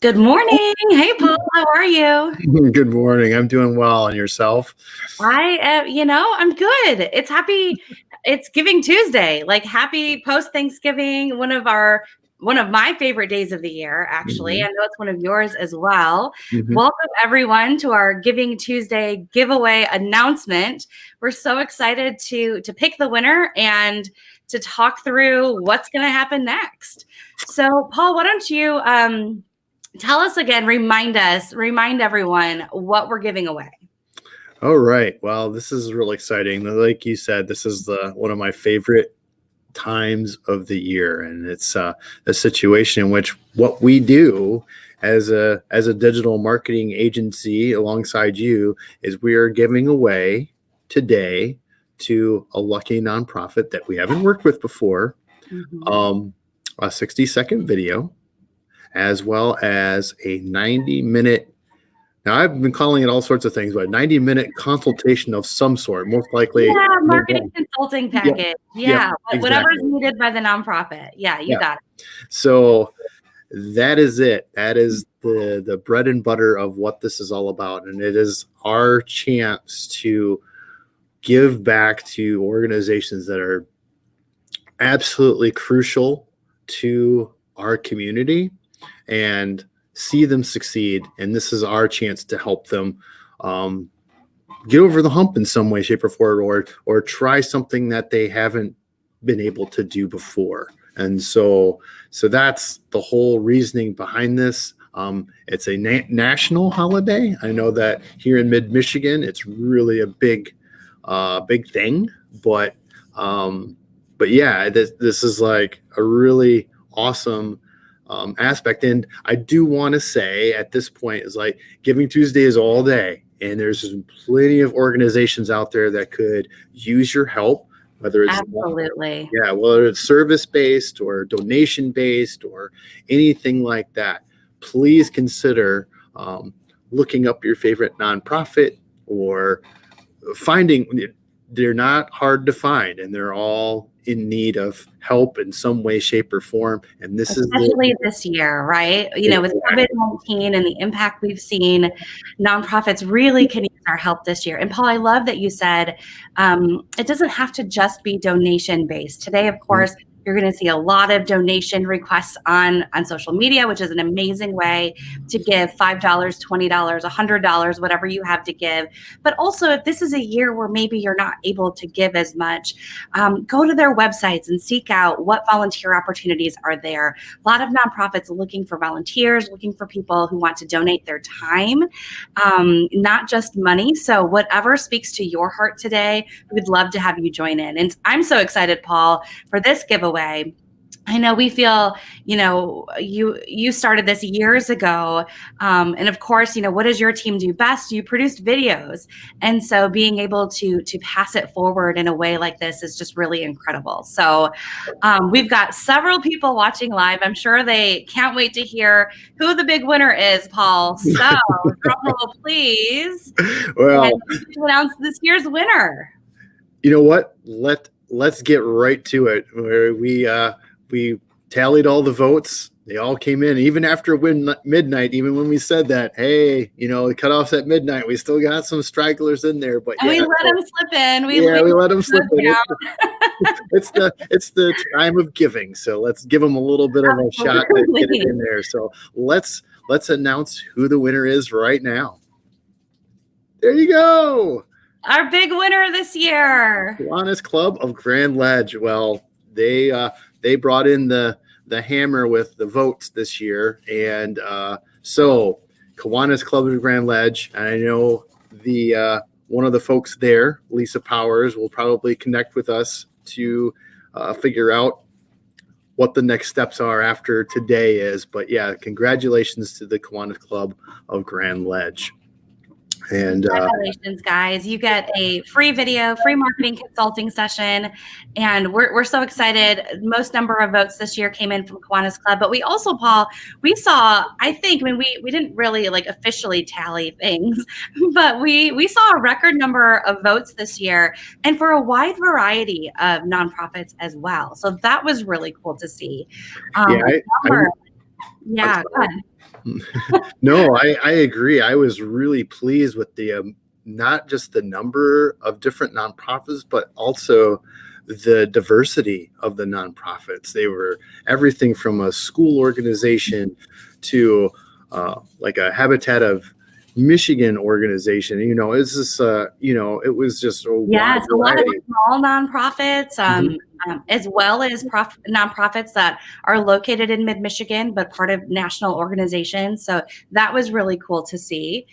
Good morning. Hey, Paul. How are you? Good morning. I'm doing well. And yourself? I, uh, you know, I'm good. It's happy. It's Giving Tuesday. Like happy post Thanksgiving. One of our one of my favorite days of the year, actually. Mm-hmm. I know it's one of yours as well. Mm-hmm. Welcome, everyone, to our Giving Tuesday giveaway announcement. We're so excited to, to pick the winner and to talk through what's going to happen next. So, Paul, why don't you um, tell us again, remind us, remind everyone what we're giving away. All right. Well, this is really exciting. Like you said, this is the one of my favorite times of the year, and it's uh, a situation in which what we do as a as a digital marketing agency alongside you is we are giving away today to a lucky nonprofit that we haven't worked with before mm-hmm. um, a 60 second video as well as a 90 minute now I've been calling it all sorts of things, but 90 minute consultation of some sort, most likely. Yeah, marketing consulting package. Yeah, yeah exactly. whatever's needed by the nonprofit. Yeah, you yeah. got it. So that is it. That is the the bread and butter of what this is all about, and it is our chance to give back to organizations that are absolutely crucial to our community and see them succeed. And this is our chance to help them um, get over the hump in some way, shape, or form, or or try something that they haven't been able to do before. And so, so that's the whole reasoning behind this. Um, it's a na national holiday. I know that here in mid Michigan, it's really a big, uh, big thing. But, um, but yeah, this, this is like a really awesome um, aspect. And I do want to say at this point is like Giving Tuesday is all day, and there's plenty of organizations out there that could use your help. Whether it's absolutely yeah, whether it's service based or donation based or anything like that, please consider um, looking up your favorite nonprofit or finding they're not hard to find and they're all in need of help in some way shape or form and this especially is especially this year right? You know with covid-19 and the impact we've seen nonprofits really can use our help this year. And paul i love that you said um, it doesn't have to just be donation based today of mm-hmm. course mm-hmm you're going to see a lot of donation requests on, on social media, which is an amazing way to give $5, $20, $100, whatever you have to give. But also, if this is a year where maybe you're not able to give as much, um, go to their websites and seek out what volunteer opportunities are there. A lot of nonprofits looking for volunteers, looking for people who want to donate their time, um, not just money. So, whatever speaks to your heart today, we'd love to have you join in. And I'm so excited, Paul, for this giveaway away I know we feel, you know, you you started this years ago, um, and of course, you know, what does your team do best? You produced videos, and so being able to to pass it forward in a way like this is just really incredible. So, um, we've got several people watching live. I'm sure they can't wait to hear who the big winner is, Paul. So, roll, please. Well, to announce this year's winner. You know what? Let let's get right to it. Where we uh, we tallied all the votes. They all came in, even after win midnight. Even when we said that, hey, you know, the cutoffs at midnight, we still got some stragglers in there. But yeah, we let them slip in. We yeah, we let them slip in. It's, it's the it's the time of giving, so let's give them a little bit of a shot to get it in there. So let's let's announce who the winner is right now. There you go. Our big winner this year. Kiwanis Club of Grand Ledge. Well, they uh, they brought in the the hammer with the votes this year, and uh, so Kiwanis Club of Grand Ledge. And I know the uh, one of the folks there, Lisa Powers, will probably connect with us to uh, figure out what the next steps are after today is. But yeah, congratulations to the Kiwanis Club of Grand Ledge. And uh, congratulations, guys! You get a free video, free marketing consulting session, and we're we're so excited. Most number of votes this year came in from Kiwanis Club, but we also, Paul, we saw. I think. I mean, we we didn't really like officially tally things, but we we saw a record number of votes this year, and for a wide variety of nonprofits as well. So that was really cool to see. Um, yeah, I, yeah. no, I, I agree. I was really pleased with the um, not just the number of different nonprofits, but also the diversity of the nonprofits. They were everything from a school organization to uh, like a Habitat of Michigan organization. You know, is this uh, you know, it was just a yes, a lot of small nonprofits, um, mm-hmm. Um, as well as prof- nonprofits that are located in mid Michigan, but part of national organizations. So that was really cool to see.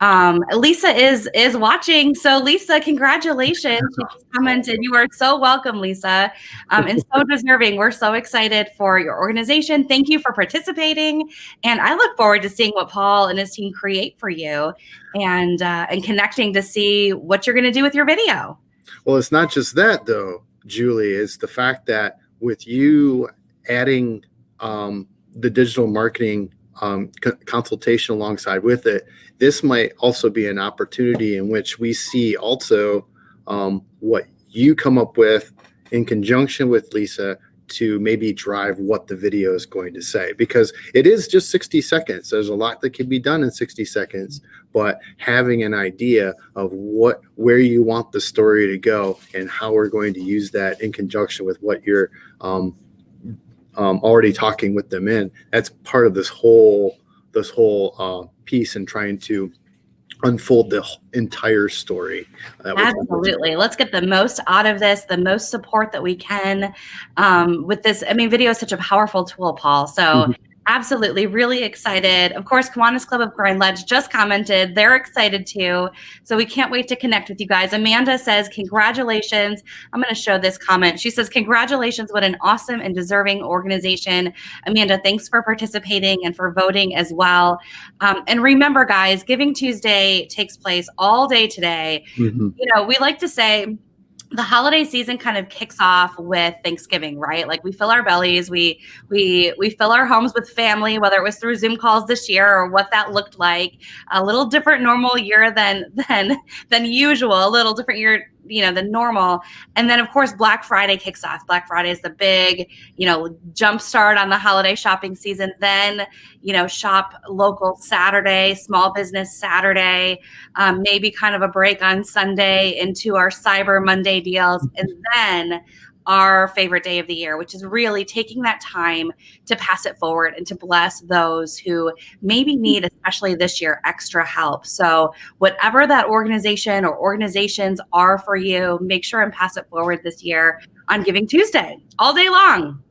Um, Lisa is is watching. So Lisa, congratulations. She just commented. You are so welcome, Lisa. Um, and so deserving. We're so excited for your organization. Thank you for participating. And I look forward to seeing what Paul and his team create for you and uh, and connecting to see what you're gonna do with your video. Well, it's not just that though, Julie, is the fact that with you adding um, the digital marketing um, consultation alongside with it, this might also be an opportunity in which we see also um, what you come up with in conjunction with Lisa to maybe drive what the video is going to say because it is just 60 seconds there's a lot that can be done in 60 seconds but having an idea of what where you want the story to go and how we're going to use that in conjunction with what you're um, um, already talking with them in. That's part of this whole this whole uh, piece and trying to unfold the entire story. Absolutely. Let's get the most out of this, the most support that we can um, with this. I mean, video is such a powerful tool, Paul. So mm-hmm. Absolutely, really excited. Of course, Kiwanis Club of Grand Ledge just commented. They're excited too. So we can't wait to connect with you guys. Amanda says, Congratulations. I'm going to show this comment. She says, Congratulations. What an awesome and deserving organization. Amanda, thanks for participating and for voting as well. Um, and remember, guys, Giving Tuesday takes place all day today. Mm-hmm. You know, we like to say, the holiday season kind of kicks off with Thanksgiving, right? Like we fill our bellies, we we we fill our homes with family, whether it was through Zoom calls this year or what that looked like. A little different normal year than than than usual, a little different year you know, the normal. And then of course Black Friday kicks off. Black Friday is the big, you know, jump start on the holiday shopping season. Then, you know, shop local Saturday, small business Saturday, um, maybe kind of a break on Sunday into our Cyber Monday deals. And then our favorite day of the year, which is really taking that time to pass it forward and to bless those who maybe need, especially this year, extra help. So, whatever that organization or organizations are for you, make sure and pass it forward this year on Giving Tuesday all day long.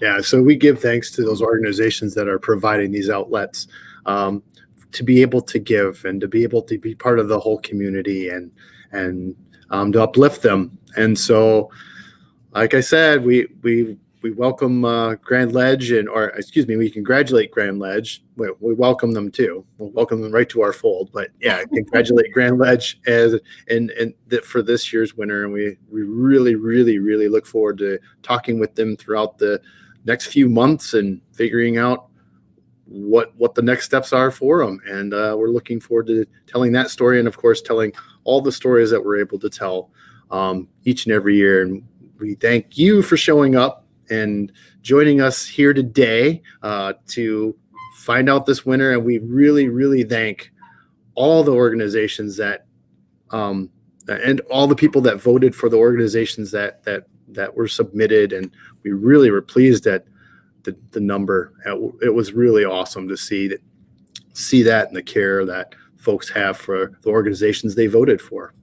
Yeah, so we give thanks to those organizations that are providing these outlets um, to be able to give and to be able to be part of the whole community and and um, to uplift them. And so, like I said, we we we welcome uh, Grand Ledge and or excuse me, we congratulate Grand Ledge. We, we welcome them too. We'll welcome them right to our fold. But yeah, congratulate Grand Ledge as and and for this year's winner. And we we really really really look forward to talking with them throughout the next few months and figuring out what what the next steps are for them. And uh, we're looking forward to telling that story and of course telling all the stories that we're able to tell um, each and every year. And we thank you for showing up and joining us here today uh, to find out this winner. And we really, really thank all the organizations that um, and all the people that voted for the organizations that that that were submitted. And we really were pleased at the, the number. It was really awesome to see that see that and the care that folks have for the organizations they voted for.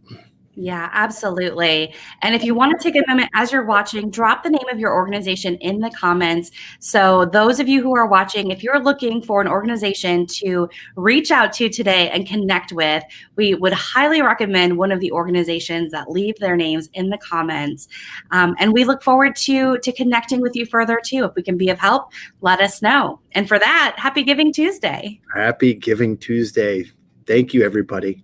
Yeah, absolutely. And if you want to take a moment as you're watching, drop the name of your organization in the comments. So, those of you who are watching, if you're looking for an organization to reach out to today and connect with, we would highly recommend one of the organizations that leave their names in the comments. Um, and we look forward to to connecting with you further too. If we can be of help, let us know. And for that, happy Giving Tuesday. Happy Giving Tuesday. Thank you, everybody.